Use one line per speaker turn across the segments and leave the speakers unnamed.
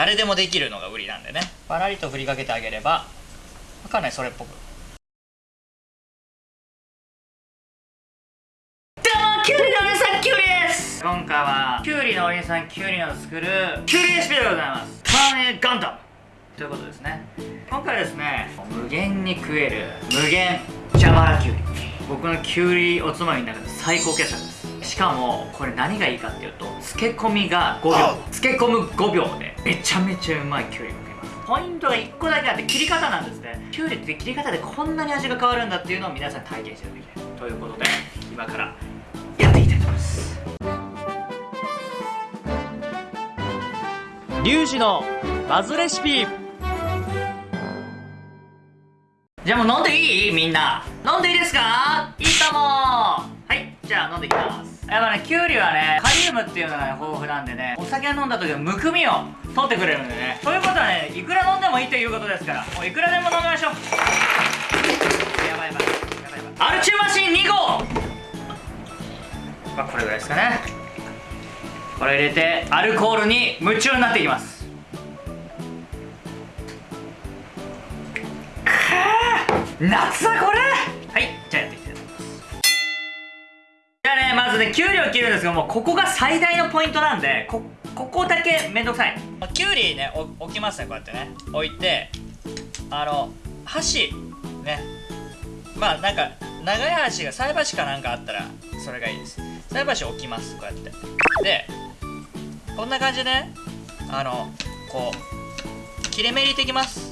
誰でもできるのが売りなんでね。パラリと振りかけてあげればかなりそれっぽく。今回はキュウリのお兄さんキュウリの作るキュウリレシピでございます。カーネガンダム。ということですね。今回はですね無限に食える無限蛇腹キュウリ。僕のキュウリおつまみの中で最高傑作。ですしかもこれ何がいいかっていうと漬け込みが5秒。漬け込む5秒でめちゃめちゃうまいキュウリが食えますポイントが1個だけあって切り方なんですね。キュウリって切り方でこんなに味が変わるんだっていうのを皆さんに体験していただきたい。ということで今からやっていきたいと思います。
リュウジのバズレシピ。
じゃあもう飲んでいい？みんな。飲んでいいですか？いいとも。はいじゃあ飲んでいきますやっぱねキュウリはねカリウムっていうのが、ね、豊富なんでねお酒飲んだ時のむくみを取ってくれるんでね。ということはねいくら飲んでもいいということですからもういくらでも飲みましょう。やばいやばい。やばいやばいアルチューマシン2号。まあこれぐらいですかね。これ入れてアルコールに夢中になっていきます。夏だこれ。はいじゃあやって。まずねきゅうりを切るんですけどもここが最大のポイントなんでこここだけめんどくさい。きゅうりね置きますねこうやってね。置いてあの箸ね。まあなんか長い箸が菜箸かなんかあったらそれがいいです。菜箸置きますこうやって。でこんな感じでねあのこう切れ目入れていきます。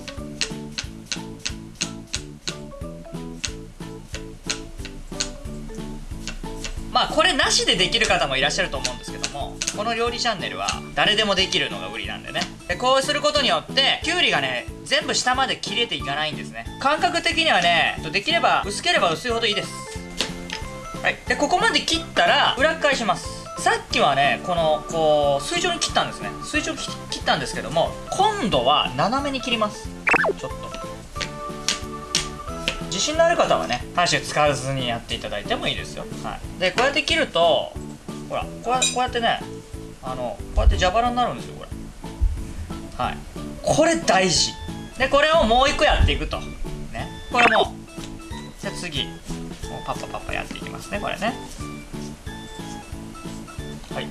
まあこれなしでできる方もいらっしゃると思うんですけどもこの料理チャンネルは誰でもできるのが売りなんでね。でこうすることによってきゅうりがね全部下まで切れていかないんですね。感覚的にはねできれば薄ければ薄いほどいいです。はい。でここまで切ったら裏返します。さっきはねこのこう水上に切ったんですね。水上に切ったんですけども今度は斜めに切ります。ちょっと。自信のある方はね箸使わずにやっていただいてもいいですよ、はい、でこうやって切るとほらこうこうやってねあのこうやって蛇腹になるんですよこれ。はい。これ大事。でこれをもう一個やっていくと。ね。これもじゃ次もうパッパパッパやっていきますねこれね。はい。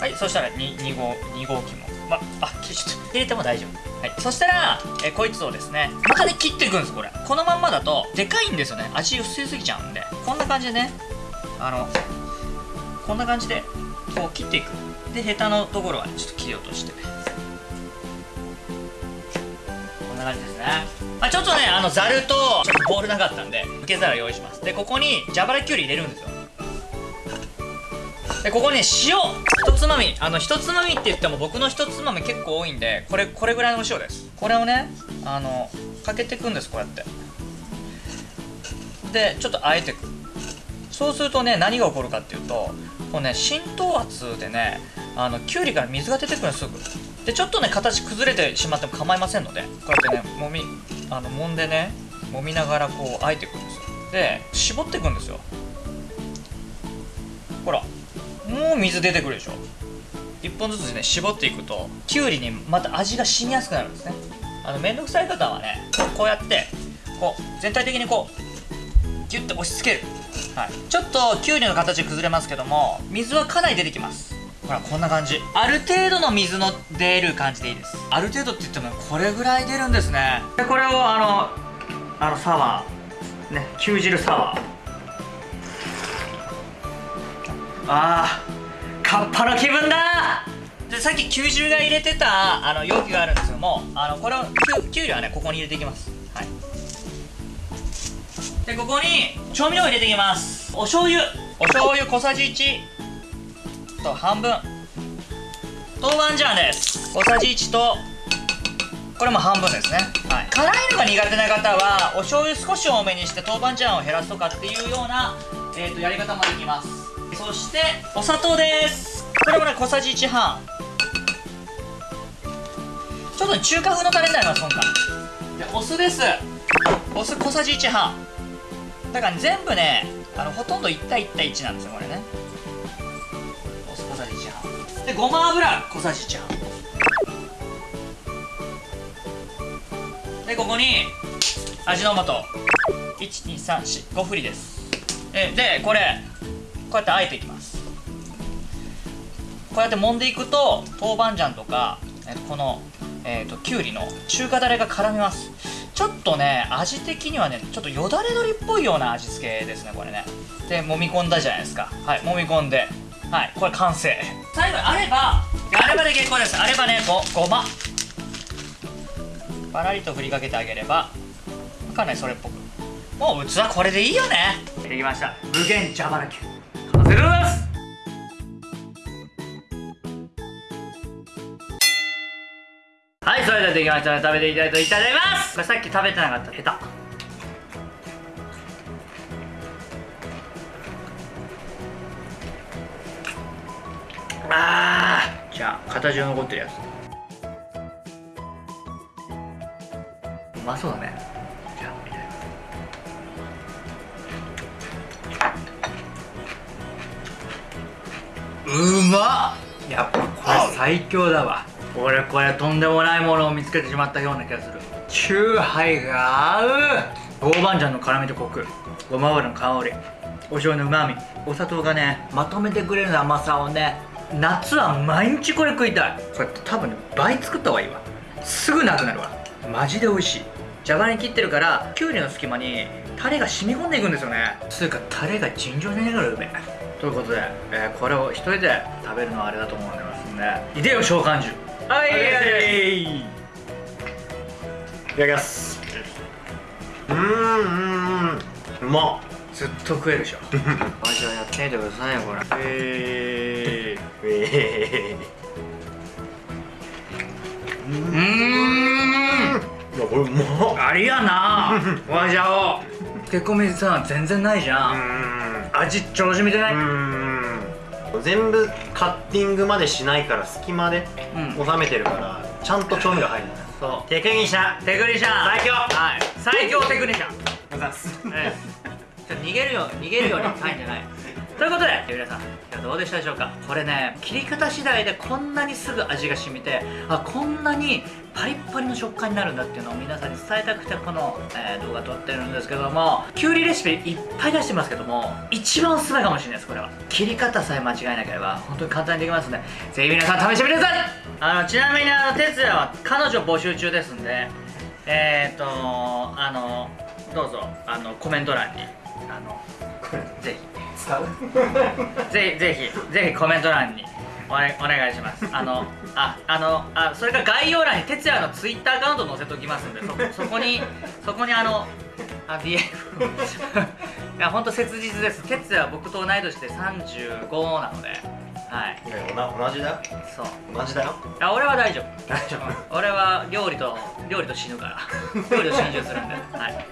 はいそしたら 2, 2号2号機も。まあちょっと入れても大丈夫。はい、そしたら、えこいつをですねまたで切っていくんですこれ。このまんまだとでかいんですよね。味薄すぎちゃうんで。こんな感じでねあのこんな感じでこう切っていく。でヘタのところは、ね、ちょっと切り落として。こんな感じですね、まあ、ちょっとねあのざるとちょっとボールなかったんで受け皿用意します。でここに蛇腹きゅうり入れるんですよ。でここに、塩一つまみ。あの一つまみって言っても僕の一つまみ結構多いんでこれこれぐらいのお塩です。これをねあのかけていくんですこうやって。でちょっとあえていく。そうするとね何が起こるかっていうとこうね浸透圧でねあのきゅうりから水が出てくるんですすぐ。でちょっとね形崩れてしまっても構いませんのでこうやってねもみあの揉んでね揉みながらこうあえていくんですよ。で絞っていくんですよ。ほら。もう水出てくるでしょ。1本ずつね絞っていくときゅうりにまた味が染みやすくなるんですね。あの面倒くさい方はねこうやってこう全体的にこうギュッと押し付ける、はい、ちょっときゅうりの形崩れますけども水はかなり出てきます。ほらこんな感じ。ある程度の水の出る感じでいいです。ある程度って言ってもこれぐらい出るんですね。でこれをあのあのサワー。ねきゅう汁サワーあーカッパの気分だ。でさっき90が入れてたあの容器があるんですけどもあのこれをきゅうりはねここに入れていきます。はい。でここに調味料を入れていきます。お醤油。お醤油小さじ1と半分。豆板醤です。小さじ1とこれも半分ですね、はい、辛いのが苦手な方はお醤油少し多めにして豆板醤を減らすとかっていうような、えーとやり方もできます。そしてお砂糖です。これもね小さじ1半。ちょっと、ね、中華風のタレになります今回。でお酢です。お酢小さじ1半。だから、ね、全部ねあのほとんど1対1対1なんですよこれね。お酢小さじ1半。でごま油小さじ1半。でここに味の素。12345振りです。えでこれこうやってあえていきます。こうやって揉んでいくと豆板醤とか、えっとこの、えっときゅうりの中華だれが絡みます。ちょっとね味的にはねちょっとよだれ鶏っぽいような味付けですねこれね。で揉み込んだじゃないですか。はい揉み込んで。はいこれ完成。最後にあればあればで結構です。あればねごごま。パラリと振りかけてあげればかなりそれっぽく。もう器これでいいよね。できました。無限蛇腹球それではできましたので食べていただいていただきますこれさっき食べてなかったヘタあーじゃあ形が残ってるやつうまそうだねじゃあいただきますうまっやっぱこれ最強だわ俺これとんでもないものを見つけてしまったような気がする。チューハイが合う。豆板醤の辛みとコク。ごま油の香り。お醤油のうまみお砂糖がねまとめてくれる甘さをね夏は毎日これ食いたい。これ多分ね倍作った方がいいわ。すぐなくなるわ。マジで美味しい。じゃがに切ってるからきゅうりの隙間にタレが染み込んでいくんですよね。つうかタレが尋常じゃねえからうめえということで、えーこれを一人で食べるのはあれだと思いますんでいでよ召喚獣。はい
はいい。ただきます。うーんうーん。うまっ。
ずっと食えるでしょあじゃあやってみてくださいよこれ。え
え
ー、うーん。
ー、いやこれうまっ。
ありやな。わじゃお。漬け込みさ全然ないじゃん、
うーん。
味調子見てない。う
ーん全部カッティングまでしないから隙間で
うん。
収めてるからちゃんと調味が入るんだよ
そう。
テクニシャ。ン
テクニシャ。ン
最強。
はい。最強テクニシャ。ン
ございます。
え逃げるよ逃げるように入んじゃないということで皆さんいやどうでしたでしょうか？これね切り方次第でこんなにすぐ味が染みてあこんなにパリッパリの食感になるんだっていうのを皆さんに伝えたくてこの、えー動画撮ってるんですけどもきゅうりレシピいっぱい出してますけども一番おすすめかもしれないですこれは。切り方さえ間違えなければ本当に簡単にできますのでぜひ皆さん試してみてください！あのちなみにあの哲也は彼女募集中ですんでえっ、ー、とあのどうぞあのコメント欄にあの ぜ
使う？
ひ ぜひぜひぜひコメント欄にお,、ね、お願いします。あのああのあそれから概要欄に哲也のツイッターアカウント載せときますんでそそこに そこにあのあ DM いや本当切実です。哲也は僕と同い年で35なのではい。
同同じだよ。
そう。
同じだよ。
いや俺は大丈夫。
大丈夫。
俺は料理と料理と死ぬから。料理と心中するんで。はい